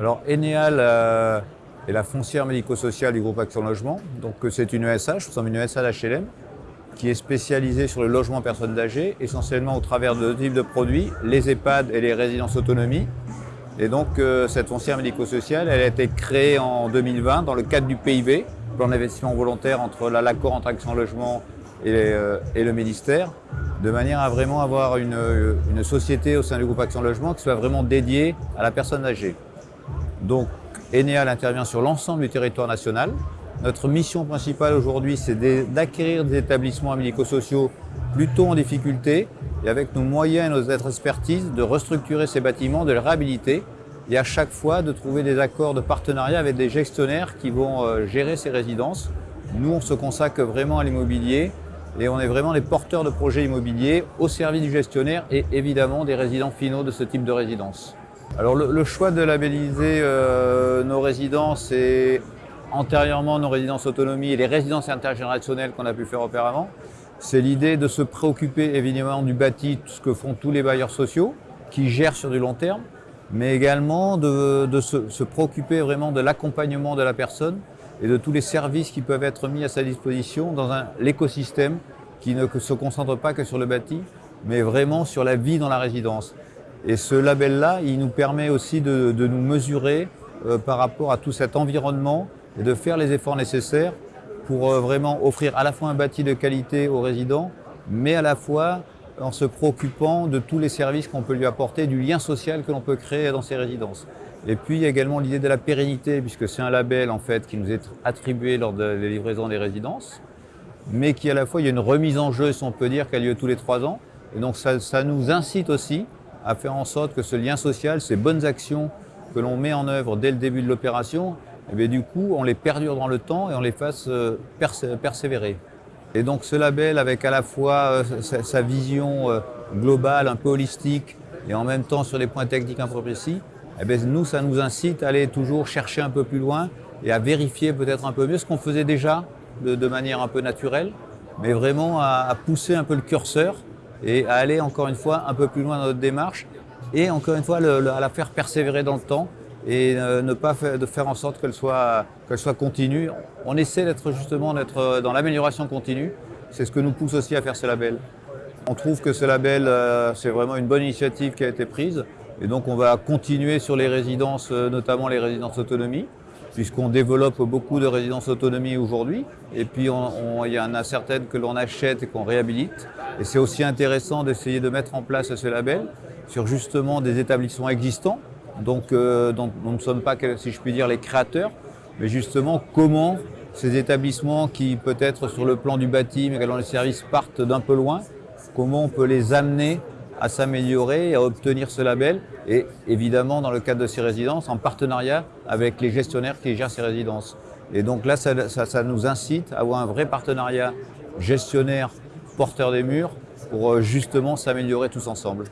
Alors Eneal euh, est la foncière médico-sociale du groupe Action Logement. Donc euh, c'est une ESH, nous sommes une ESH HLM qui est spécialisée sur le logement personnes âgées, essentiellement au travers de deux types de produits, les EHPAD et les résidences autonomie. Et donc euh, cette foncière médico-sociale, elle a été créée en 2020 dans le cadre du PIB, plan d'investissement volontaire entre l'accord entre Action Logement et, le ministère, de manière à vraiment avoir une société au sein du groupe Action Logement qui soit vraiment dédiée à la personne âgée. Donc, Eneal intervient sur l'ensemble du territoire national. Notre mission principale aujourd'hui, c'est d'acquérir des établissements médico-sociaux plutôt en difficulté et avec nos moyens et notre expertise, de restructurer ces bâtiments, de les réhabiliter et à chaque fois de trouver des accords de partenariat avec des gestionnaires qui vont euh, gérer ces résidences. Nous, on se consacre vraiment à l'immobilier et on est vraiment les porteurs de projets immobiliers au service du gestionnaire et évidemment des résidents finaux de ce type de résidence. Alors le, choix de labelliser euh, nos résidences et antérieurement nos résidences autonomie et les résidences intergénérationnelles qu'on a pu faire auparavant, c'est l'idée de se préoccuper évidemment du bâti, ce que font tous les bailleurs sociaux qui gèrent sur du long terme, mais également de, se, préoccuper vraiment de l'accompagnement de la personne et de tous les services qui peuvent être mis à sa disposition dans l'écosystème qui ne se concentre pas que sur le bâti, mais vraiment sur la vie dans la résidence. Et ce label-là, il nous permet aussi de, nous mesurer euh, par rapport à tout cet environnement et de faire les efforts nécessaires pour euh, vraiment offrir à la fois un bâti de qualité aux résidents, mais à la fois en se préoccupant de tous les services qu'on peut lui apporter, du lien social que l'on peut créer dans ces résidences. Et puis il y a également l'idée de la pérennité, puisque c'est un label en fait qui nous est attribué lors de la livraison des résidences, mais qui à la fois il y a une remise en jeu, si on peut dire, qui a lieu tous les trois ans. Et donc ça, ça nous incite aussi à faire en sorte que ce lien social, ces bonnes actions que l'on met en œuvre dès le début de l'opération, eh du coup, on les perdure dans le temps et on les fasse euh, persévérer. Et donc ce label, avec à la fois euh, sa, vision euh, globale, un peu holistique, et en même temps sur les points techniques un peu précis, eh nous, ça nous incite à aller toujours chercher un peu plus loin et à vérifier peut-être un peu mieux ce qu'on faisait déjà de, manière un peu naturelle, mais vraiment à pousser un peu le curseur et à aller encore une fois un peu plus loin dans notre démarche et encore une fois à la faire persévérer dans le temps et euh, ne pas faire, de faire en sorte qu'elle soit, qu'elle soit continue. On essaie d'être justement d'être dans l'amélioration continue. C'est ce que nous pousse aussi à faire ce label. On trouve que ce label, euh, c'est vraiment une bonne initiative qui a été prise. Et donc on va continuer sur les résidences, euh, notamment les résidences autonomie puisqu'on développe beaucoup de résidences autonomie aujourd'hui. Et puis, il y en a certaines que l'on achète et qu'on réhabilite. Et c'est aussi intéressant d'essayer de mettre en place ce label sur justement des établissements existants, donc euh, dont, nous ne sommes pas, si je puis dire, les créateurs, mais justement comment ces établissements qui peut-être sur le plan du bâti, mais également les services partent d'un peu loin, comment on peut les amener à s'améliorer et à obtenir ce label. Et évidemment, dans le cadre de ces résidences, en partenariat avec les gestionnaires qui gèrent ces résidences. Et donc là, ça, ça, nous incite à avoir un vrai partenariat gestionnaire porteur des murs pour euh, justement s'améliorer tous ensemble.